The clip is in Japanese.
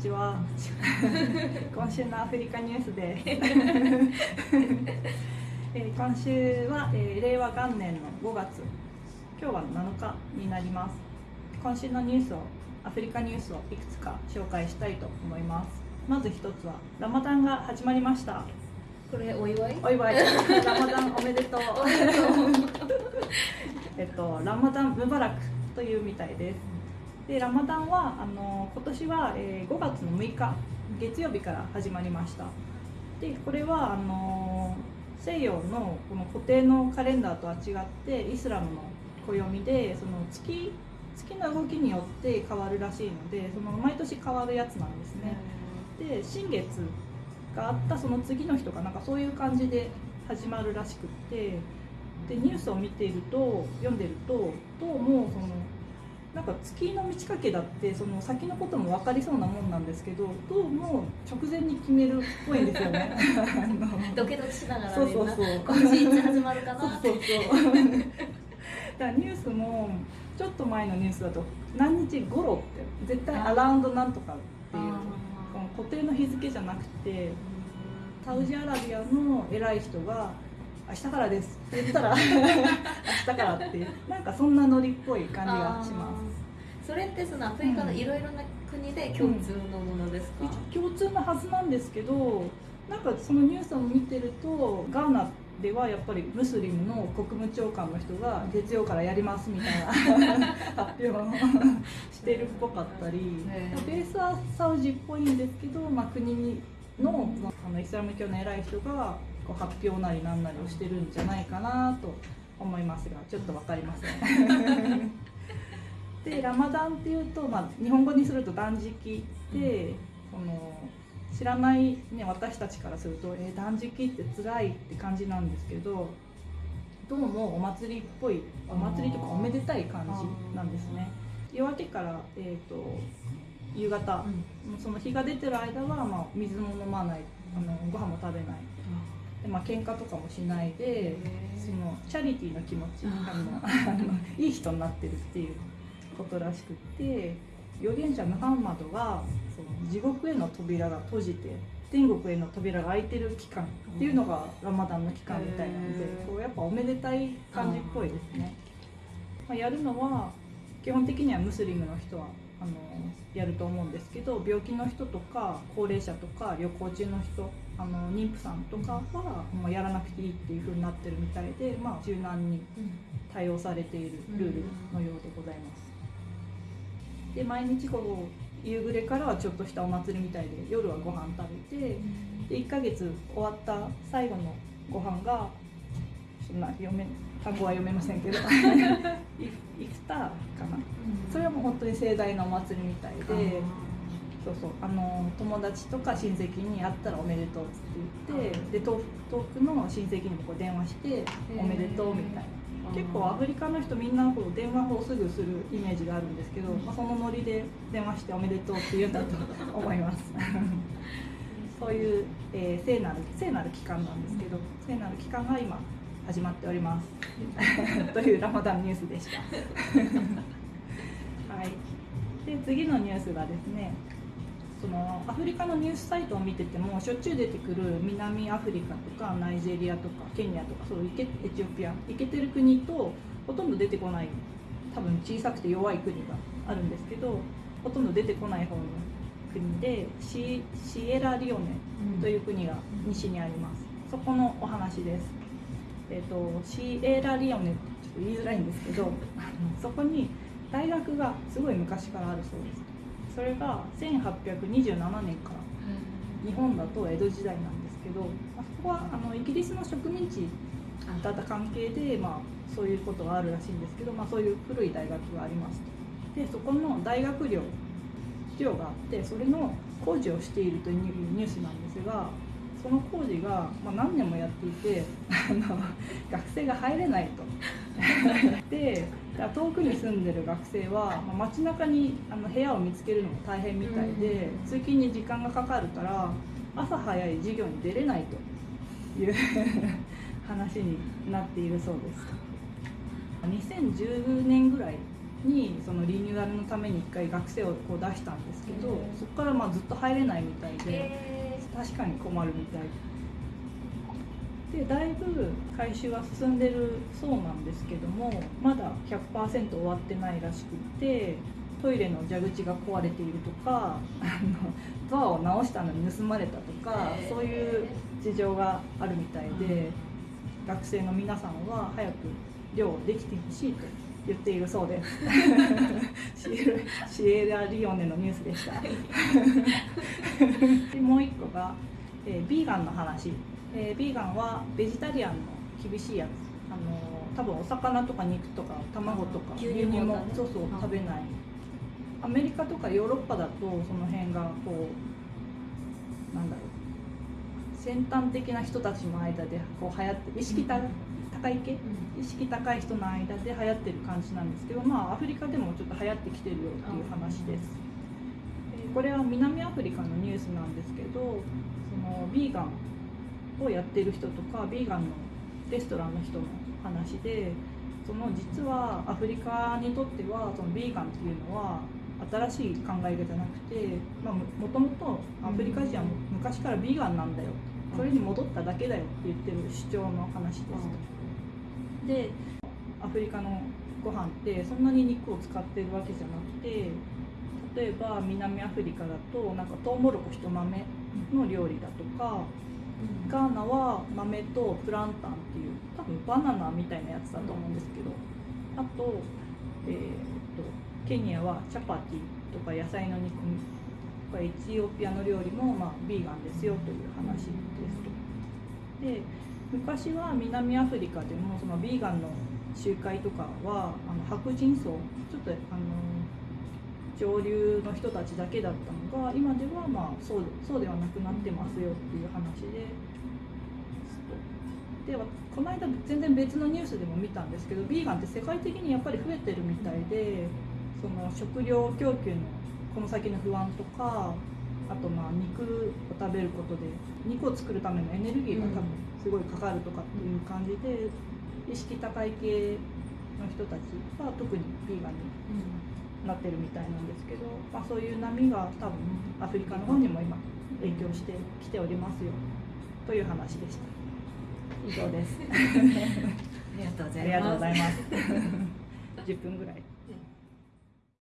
ちは。今週のアフリカニュースです、えー今週は、えー令和元年の5月。今日は7日になります。今週のニュースをアフリカニュースをいくつか紹介したいと思います。まず一つはラマダンが始まりました。これお祝い？お祝い。ラマダンおめでとう。えっとラマダンムバラクというみたいですでラマダンはあの今年は、え5月の6日月曜日から始まりました。でこれはあの西洋のこの固定のカレンダーとは違ってイスラムの暦でその月月の動きによって変わるらしいのでその毎年変わるやつなんですね。で新月があったその次の日とかなんかそういう感じで始まるらしくってでニュースを見ていると読んでるとどうもそのなんか月の満ち欠けだってその先のことも分かりそうなもんなんですけどどうも直前に決めるっぽいんですよね。ドキドキしながらそうそうそう。今年いつ始まるかなって。そうそうそう。だからニュースもちょっと前のニュースだと何日頃って絶対アラウンドなんとかっていうこの固定の日付じゃなくてサウジアラビアの偉い人が「明日からです」言ったら「明日から」ってなんかそんなノリっぽい感じがします。それってそのアフリカのいろいろな国で共通のものですか、一応共通のはずなんですけどなんかそのニュースを見てるとガーナではやっぱりムスリムの国務長官の人が月曜からやりますみたいな 発表をしてるっぽかったりベースはサウジっぽいんですけど、まあ、国のあのイスラム教の偉い人がこう発表なりなんなりをしてるんじゃないかなと思いますがちょっと分かりません。でラマダンっていうと、まあ、日本語にすると断食で、その知らない、ね、私たちからすると、えー断食って辛いって感じなんですけどどうもお祭りっぽいお祭りとかおめでたい感じなんですね。夜明けから、えー、と夕方、その日が出てる間は、まあ、水も飲まないあのご飯も食べないで、まあ喧嘩とかもしないでそのチャリティーの気持ちあのいい人になってるっていうことらしくって預言者ムハンマドがその地獄への扉が閉じて天国への扉が開いてる期間っていうのがラマダンの期間みたいなのでこうやっぱおめでたい感じっぽいですね。まあ、やるのは基本的にはムスリムの人はあのやると思うんですけど病気の人とか高齢者とか旅行中の人あの妊婦さんとかはもうやらなくていいっていう風になってるみたいで、まあ、柔軟に対応されているルールのようでございます。で毎日こう夕暮れからはちょっとしたお祭りみたいで夜はご飯食べてで1ヶ月終わった最後のご飯がそんな読め単語は読めませんけどイイフターかなそれはもう本当に盛大なお祭りみたいでそうそう。あの友達とか親戚に会ったらおめでとうって言ってで遠遠くの親戚にもこう電話しておめでとうみたいな。結構アフリカの人みんなこう電話をすぐするイメージがあるんですけど、まあ、そのノリで電話しておめでとうって言うんだと思います。そういう、えー聖なる聖なる期間なんですけど聖なる期間が今始まっております。というラマダンニュースでした。はい。で次のニュースがですねそのアフリカのニュースサイトを見ててもしょっちゅう出てくる南アフリカとかナイジェリアとかケニアとかそうエチオピアいけてる国とほとんど出てこない多分小さくて弱い国があるんですけどほとんど出てこない方の国でシシエラリオネという国が西にあります。そこのお話です。えっ、とシエラリオネってちょっと言いづらいんですけどそこに大学がすごい昔からあるそうですそれが1827年から日本だと江戸時代なんですけど、あ、そこはあのイギリスの植民地だった関係で、まあ、そういうことがあるらしいんですけど、まあ、そういう古い大学がありますと。でそこの大学寮寮があってそれの工事をしているというニュースなんですがその工事が、まあ、何年もやっていて あの学生が入れないと。で遠くに住んでる学生は、まあ、街中にあの部屋を見つけるのも大変みたいで、通勤に時間がかかるから朝早い授業に出れないという 話になっているそうです。2010年ぐらいにそのリニューアルのために1回学生をこう出したんですけどそこからまあずっと入れないみたいでえ確かに困るみたい。でだいぶ回収は進んでるそうなんですけどもまだ100%終わってないらしくてトイレの蛇口が壊れているとかあのドアを直したのに盗まれたとかそういう事情があるみたいで学生の皆さんは早く漁できてほしいと。言っているそうで。す シエラシエラリオネのニュースでした。でもう一個が、えービーガンの話、えービーガンはベジタリアンの厳しいやつ。あのー多分お魚とか肉とか卵とか牛乳もねそうそううん食べない。アメリカとかヨーロッパだとその辺がこう先端的な人たちの間でこう流行って意識高い系意識高い人の間で流行ってる感じなんですけどまあアフリカでもちょっと流行ってきてるよっていう話です、えーこれは南アフリカのニュースなんですけどそのビーガンをやってる人とかビーガンのレストランの人の話でその実はアフリカにとってはそのビーガンっていうのは新しい考え方じゃなくて、まあ、ももともとアフリカ人は昔からビーガンなんだよそれに戻っただけだよって言ってる主張の話ですでアフリカのご飯ってそんなに肉を使ってるわけじゃなくて例えば南アフリカだとなんかトウモロコシと豆の料理だとかガーナは豆とプランタンっていう多分バナナみたいなやつだと思うんですけどあと,、えー、とケニアはチャパティとか野菜の煮エチオピアの料理も、まあ、ビーガンですよという話ですと。で昔は南アフリカでもそのビーガンの集会とかはあの白人層ちょっとあの上流の人たちだけだったのが今ではまあそうそうではなくなってますよっていう話ででこの間全然別のニュースでも見たんですけどビーガンって世界的にやっぱり増えてるみたいでその食料供給のこの先の不安とかあとまあ肉を食べることで肉を作るためのエネルギーが多分すごいかかるとかっていう感じで意識高い系の人たちは特にビーガンになってるみたいなんですけど、まあ、そういう波が多分アフリカの方にも今影響してきておりますよという話でした。以上です。ありがとうございます。ありがとうございます。10分ぐらい